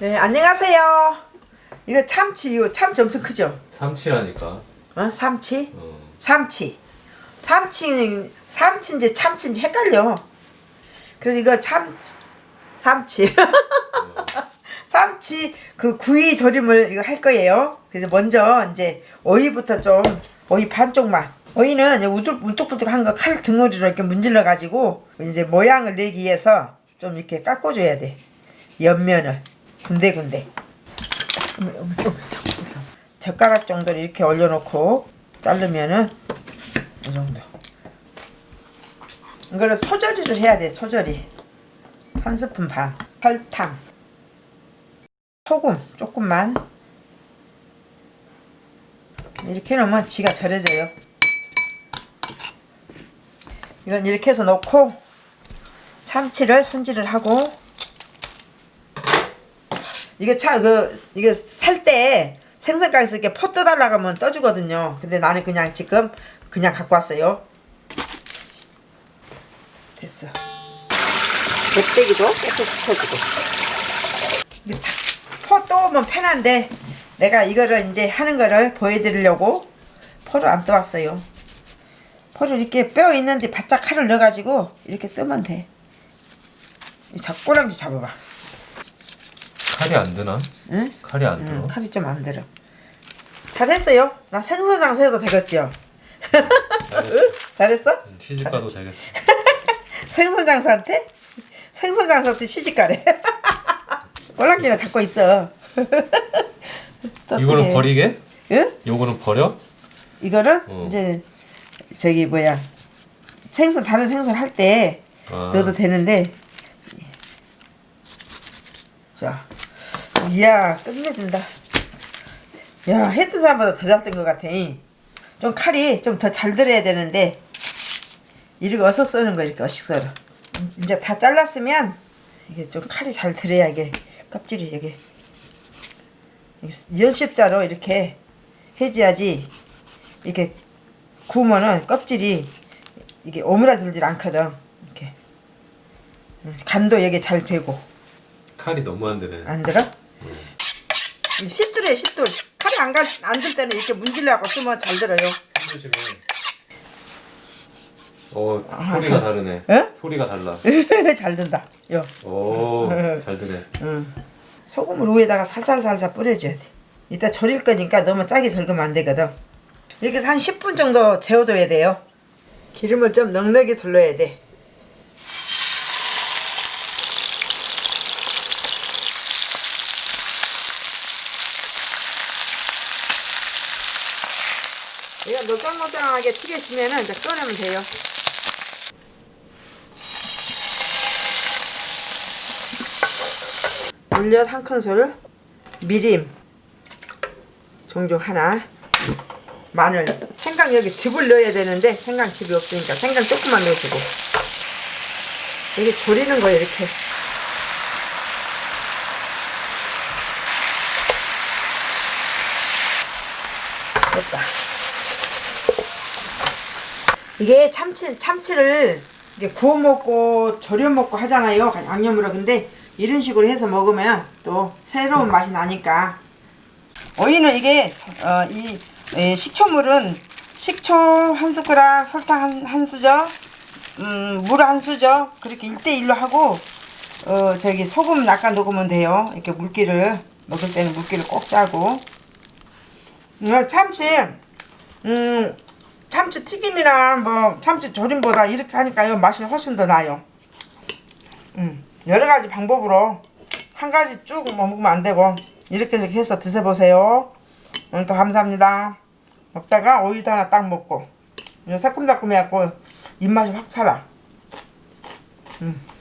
네, 안녕하세요. 이거 참치, 이거 참치 엄청 크죠? 삼치라니까. 어? 삼치? 어. 삼치. 삼치는, 삼치인지 참치인지 헷갈려. 그래서 이거 참, 삼치. 삼치 그 구이 조림을 이거 할 거예요. 그래서 먼저 이제 오이부터 좀, 오이 반쪽만. 오이는 이제 우뚝, 우뚝부뚝한 거칼 등어리로 이렇게 문질러 가지고 이제 모양을 내기 위해서 좀 이렇게 깎아줘야 돼. 옆면을. 군데군데. 젓가락 정도를 이렇게 올려놓고 자르면은 이 정도. 이거를 초절이를 해야 돼. 초절이. 한 스푼 반. 설탕. 소금 조금만. 이렇게 넣으면 지가 절여져요. 이건 이렇게 해서 넣고 참치를 손질을 하고 이게 차 그 이게 살 때 생선가게에서 이렇게 포 떠달라고 하면 떠주거든요. 근데 나는 그냥 지금 그냥 갖고 왔어요. 됐어. 맵대기도 깨끗이 다- 포 떠오면 편한데 내가 이거를 이제 하는 거를 보여드리려고 포를 안 떠왔어요. 포를 이렇게 뼈 있는데 바짝 칼을 넣어가지고 이렇게 뜨면 돼. 이 잡꼬랑지 잡아봐. 칼이 안 드나? 응? 칼이 안 응, 들어. 칼이 좀 안 들어. 잘했어요. 나 생선장 새도 되겠지요. 잘했어? 음, 시집 가도 되겠어. 생선 장사한테? 생선 장사한테 시집가래. 꼴랑지나 잡고 있어. 또 이거는. 버리게? 응? 요거는 버려? 이거는 어. 이제 저기 뭐야 생선 다른 생선 할때 아. 넣어도 되는데 자 이야 끝내준다. 야 했던 사람보다 더 잘 된 것 같아. 좀 칼이 좀 더 잘 들어야 되는데. 이렇게 어서 써는 거 이렇게 어식 썰어. 이제 다 잘랐으면 이게 좀 칼이 잘 들어야 이게 껍질이 이게. 연십자로 이렇게 해줘야지 이렇게 구우면은 껍질이 이게 오므라들질 않거든. 이렇게. 음, 간도 여기 잘 되고. 칼이 너무 안 드네. 안 들어? 이 싯돌이에요 싯돌 칼이 안안들 때는 이렇게 문질러갖고 쓰면 잘 들어요. 어 아, 소리가 잘- 다르네. 에? 소리가 달라. 잘 든다 요 오잘 드네. 응. 소금을 위에다가 살살살살 뿌려줘야 돼 이따 절일 거니까 너무 짜게 절으면 안 되거든 이렇게 한 10분 정도 재워둬야 돼요 기름을 좀 넉넉히 둘러야 돼 이거 노릇노릇하게 튀겨지면은 이제 꺼내면 돼요. 물엿 한 큰술 미림 종종 하나 마늘. 생강 여기 즙을 넣어야 되는데 생강 즙이 없으니까 생강 조금만 넣어주고. 여기 졸이는 거예요 이렇게. 됐다 이게 참치 참치를 구워 먹고 절여 먹고 하잖아요. 양념으로. 근데 이런 식으로 해서 먹으면 또 새로운 맛이 나니까. 오이는 이게 어, 이 에, 식초물은 식초 한 숟가락 설탕 한, 한 수저 음, 물 한 수저 그렇게 1대1로 하고 어, 저기 소금 약간 녹으면 돼요. 이렇게 물기를. 먹을 때는 물기를 꼭 짜고. 음, 참치. 음, 참치 튀김이나 뭐 참치 조림보다 이렇게 하니까요 맛이 훨씬 더 나요. 음, 여러 가지 방법으로 한 가지 쭉 먹으면 안 되고 이렇게 이렇게 해서 드셔보세요. 오늘도 감사합니다. 먹다가 오이도 하나 딱 먹고 새콤달콤해갖고 입맛이 확 살아. 음.